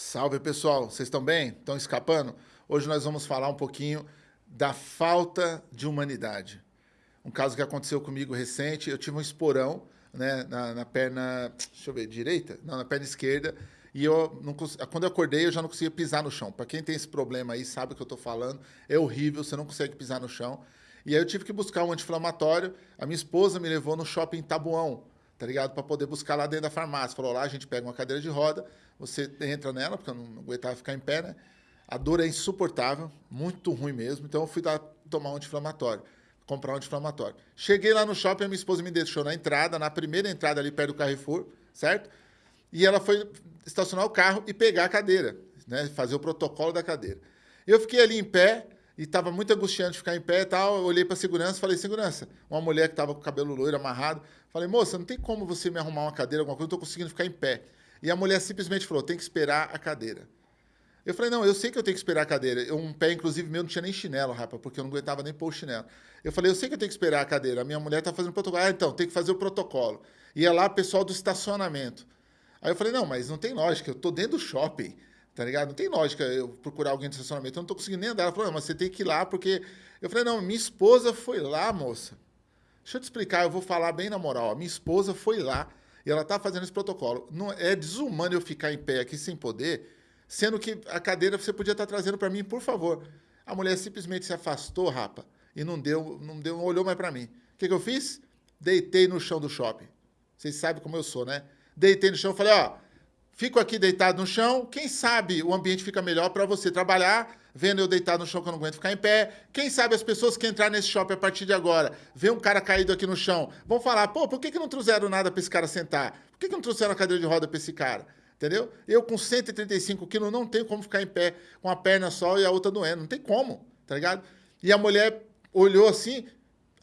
Salve pessoal, vocês estão bem? Estão escapando? Hoje nós vamos falar um pouquinho da falta de humanidade. Um caso que aconteceu comigo recente, eu tive um esporão né, na, na perna, deixa eu ver, direita? Não, na perna esquerda, e eu não quando eu acordei eu já não conseguia pisar no chão. Para quem tem esse problema aí, sabe o que eu estou falando, é horrível, você não consegue pisar no chão. E aí eu tive que buscar um anti-inflamatório, a minha esposa me levou no shopping Tabuão, tá ligado? Para poder buscar lá dentro da farmácia. Falou, lá a gente pega uma cadeira de roda, você entra nela, porque eu não aguentava ficar em pé, né? A dor é insuportável, muito ruim mesmo. Então eu fui lá tomar um anti-inflamatório, comprar um anti-inflamatório. Cheguei lá no shopping, a minha esposa me deixou na entrada, na primeira entrada ali perto do Carrefour, certo? E ela foi estacionar o carro e pegar a cadeira, né? Fazer o protocolo da cadeira. Eu fiquei ali em pé, e estava muito angustiante ficar em pé e tal. Eu olhei para a segurança falei, segurança, uma mulher que estava com o cabelo loiro amarrado. Falei, moça, não tem como você me arrumar uma cadeira, alguma coisa, eu estou conseguindo ficar em pé. E a mulher simplesmente falou, tem que esperar a cadeira. Eu falei, não, eu sei que eu tenho que esperar a cadeira. Um pé, inclusive, meu não tinha nem chinelo, rapaz, porque eu não aguentava nem pôr o chinelo. Eu falei, eu sei que eu tenho que esperar a cadeira. A minha mulher está fazendo protocolo. Ah, então, tem que fazer o protocolo. Ia lá, pessoal do estacionamento. Aí eu falei, não, mas não tem lógica, eu estou dentro do shopping. Tá ligado? Não tem lógica eu procurar alguém de estacionamento. Eu não tô conseguindo nem andar. Ela falou, mas você tem que ir lá, porque. Eu falei, não, minha esposa foi lá, moça. Deixa eu te explicar, eu vou falar bem na moral. Minha esposa foi lá e ela tá fazendo esse protocolo. Não, é desumano eu ficar em pé aqui sem poder, sendo que a cadeira você podia estar tá trazendo para mim, por favor. A mulher simplesmente se afastou, rapa, e não deu, não deu, não olhou mais para mim. O que, que eu fiz? Deitei no chão do shopping. Vocês sabem como eu sou, né? Deitei no chão, falei, ó, Fico aqui deitado no chão. Quem sabe o ambiente fica melhor para você trabalhar, vendo eu deitado no chão que eu não aguento ficar em pé. Quem sabe as pessoas que entrar nesse shopping a partir de agora, ver um cara caído aqui no chão, vão falar: pô, por que, que não trouxeram nada para esse cara sentar? Por que, que não trouxeram a cadeira de roda para esse cara? Entendeu? Eu com 135 quilos não tenho como ficar em pé com a perna só e a outra doendo. Não tem como, tá ligado? E a mulher olhou assim,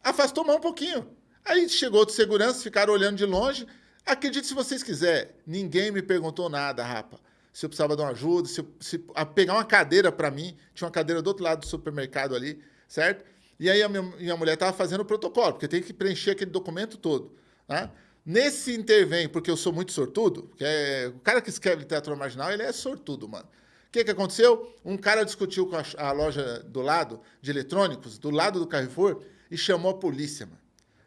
afastou mão um pouquinho. Aí chegou outro segurança, ficaram olhando de longe. Acredite se vocês quiserem, ninguém me perguntou nada, rapa. Se eu precisava de uma ajuda, se, se a pegar uma cadeira para mim, tinha uma cadeira do outro lado do supermercado ali, certo? E aí a minha, minha mulher estava fazendo o protocolo, porque tem que preencher aquele documento todo. Né? Nesse intervém, porque eu sou muito sortudo, é, o cara que escreve literatura marginal, ele é sortudo, mano. O que, que aconteceu? Um cara discutiu com a, a, loja do lado, de eletrônicos, do lado do Carrefour, e chamou a polícia, mano.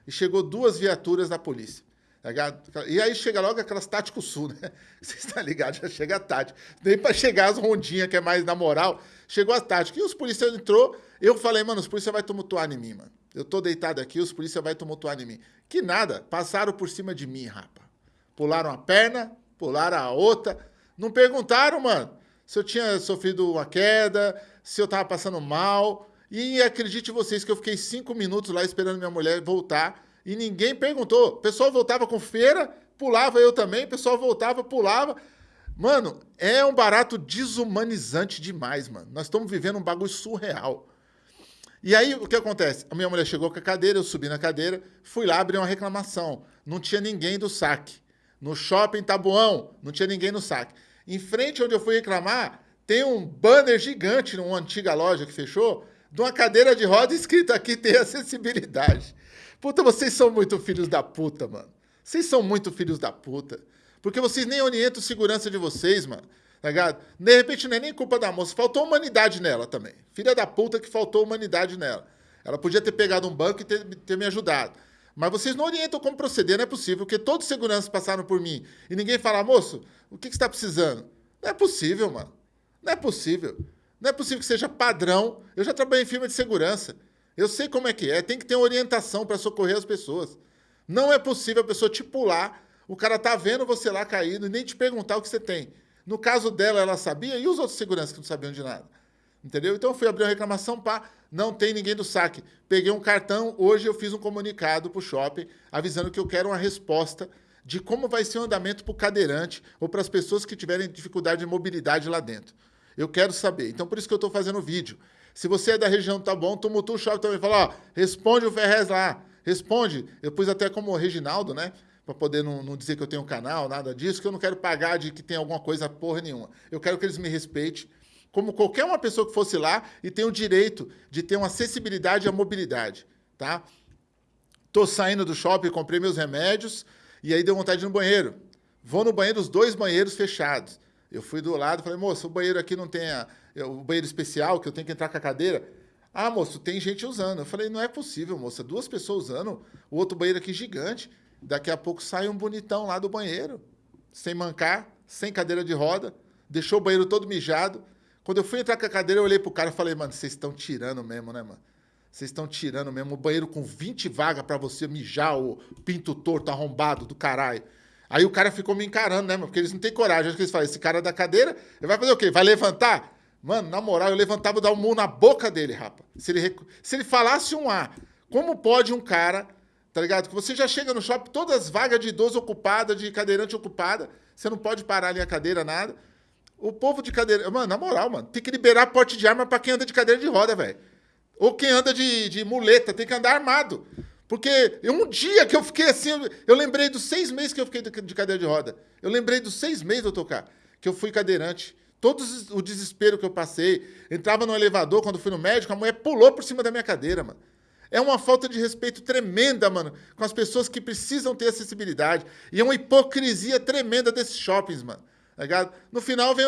E chegou duas viaturas da polícia. Tá e aí chega logo aquelas táticos sul, né? Você está ligado? Já chega a tática. Nem para chegar as rondinhas, que é mais na moral, chegou a tática. E os policiais entrou, eu falei, mano, os policiais vão tumultuar em mim, mano. Eu tô deitado aqui, os policiais vão tumultuar em mim. Que nada, passaram por cima de mim, rapa. Pularam a perna, pularam a outra. Não perguntaram, mano, se eu tinha sofrido uma queda, se eu tava passando mal. E acredite vocês que eu fiquei cinco minutos lá esperando minha mulher voltar e ninguém perguntou. O pessoal voltava com feira, pulava eu também, o pessoal voltava, pulava. Mano, é um barato desumanizante demais, mano. Nós estamos vivendo um bagulho surreal. E aí, o que acontece? A minha mulher chegou com a cadeira, eu subi na cadeira, fui lá abrir uma reclamação. Não tinha ninguém do saque. No shopping Tabuão, não tinha ninguém no saque. Em frente onde eu fui reclamar, tem um banner gigante numa antiga loja que fechou, de uma cadeira de roda escrito aqui tem acessibilidade. Puta, vocês são muito filhos da puta, mano. Vocês são muito filhos da puta. Porque vocês nem orientam segurança de vocês, mano. Tá ligado? De repente não é nem culpa da moça. Faltou humanidade nela também. Filha da puta que faltou humanidade nela. Ela podia ter pegado um banco e ter, ter me ajudado. Mas vocês não orientam como proceder, não é possível. Porque todos os seguranças passaram por mim e ninguém fala, moço, o que, que você está precisando? Não é possível, mano. Não é possível. Não é possível que seja padrão. Eu já trabalhei em firma de segurança. Eu sei como é que é, tem que ter orientação para socorrer as pessoas. Não é possível a pessoa te pular, o cara tá vendo você lá caído e nem te perguntar o que você tem. No caso dela, ela sabia, e os outros seguranças que não sabiam de nada? Entendeu? Então eu fui abrir uma reclamação, pá, não tem ninguém do saque. Peguei um cartão, hoje eu fiz um comunicado para o shopping avisando que eu quero uma resposta de como vai ser o andamento para o cadeirante ou para as pessoas que tiverem dificuldade de mobilidade lá dentro. Eu quero saber. Então por isso que eu estou fazendo o vídeo. Se você é da região, tá bom, tumultua o shopping também. Fala, ó, responde o Ferrez lá. Responde. Eu pus até como Reginaldo, né? Para poder não, não, dizer que eu tenho canal, nada disso, que eu não quero pagar de que tem alguma coisa porra nenhuma. Eu quero que eles me respeitem como qualquer uma pessoa que fosse lá e tem o direito de ter uma acessibilidade à mobilidade, tá? Tô saindo do shopping, comprei meus remédios e aí deu vontade de ir no banheiro. Vou no banheiro, os dois banheiros fechados. Eu fui do lado, falei, moço, o banheiro aqui não tem a, o banheiro especial, que eu tenho que entrar com a cadeira. Ah, moço, tem gente usando. Eu falei, não é possível, moça. Duas pessoas usando, o outro banheiro aqui gigante. Daqui a pouco sai um bonitão lá do banheiro, sem mancar, sem cadeira de roda, deixou o banheiro todo mijado. Quando eu fui entrar com a cadeira, eu olhei pro cara e falei, mano, vocês estão tirando mesmo, né, mano? Vocês estão tirando mesmo o banheiro com 20 vagas para você mijar o pinto torto, arrombado do caralho. Aí o cara ficou me encarando, né, mano? Porque eles não têm coragem. Acho que eles falam, esse cara da cadeira, ele vai fazer o quê? Vai levantar? Mano, na moral, eu levantava e dar um murro na boca dele, rapa. Se ele, se ele falasse um A, como pode um cara, tá ligado? Que você já chega no shopping, todas as vagas de idoso ocupadas, de cadeirante ocupada, você não pode parar ali a cadeira, nada. O povo de cadeira. Mano, na moral, mano, tem que liberar porte de arma para quem anda de cadeira de roda, velho. Ou quem anda de, de muleta, tem que andar armado. Porque um dia que eu fiquei assim, eu lembrei dos seis meses que eu fiquei de cadeira de roda. Eu lembrei dos seis meses, doutor K, que eu fui cadeirante. Todo o desespero que eu passei. Entrava no elevador, quando fui no médico, a mulher pulou por cima da minha cadeira, mano. É uma falta de respeito tremenda, mano, com as pessoas que precisam ter acessibilidade. E é uma hipocrisia tremenda desses shoppings, mano. Tá? No final vem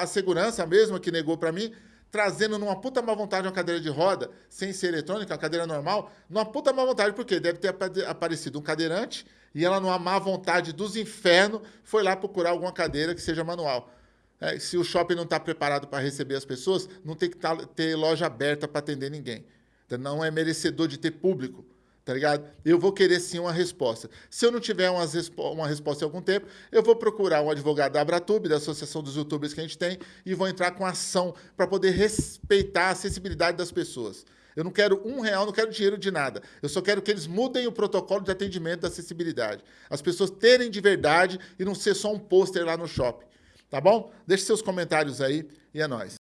a segurança mesmo que negou para mim, trazendo numa puta má vontade uma cadeira de roda, sem ser eletrônica, uma cadeira normal, numa puta má vontade, porque deve ter aparecido um cadeirante e ela, numa má vontade dos infernos, foi lá procurar alguma cadeira que seja manual. É, se o shopping não está preparado para receber as pessoas, não tem que tá, ter loja aberta para atender ninguém. Então, não é merecedor de ter público tá ligado? Eu vou querer sim uma resposta. Se eu não tiver uma, uma resposta em algum tempo, eu vou procurar um advogado da Abratube, da Associação dos Youtubers que a gente tem, e vou entrar com ação para poder respeitar a acessibilidade das pessoas. Eu não quero um real, não quero dinheiro de nada. Eu só quero que eles mudem o protocolo de atendimento da acessibilidade. As pessoas terem de verdade e não ser só um pôster lá no shopping. Tá bom? Deixe seus comentários aí e é nóis.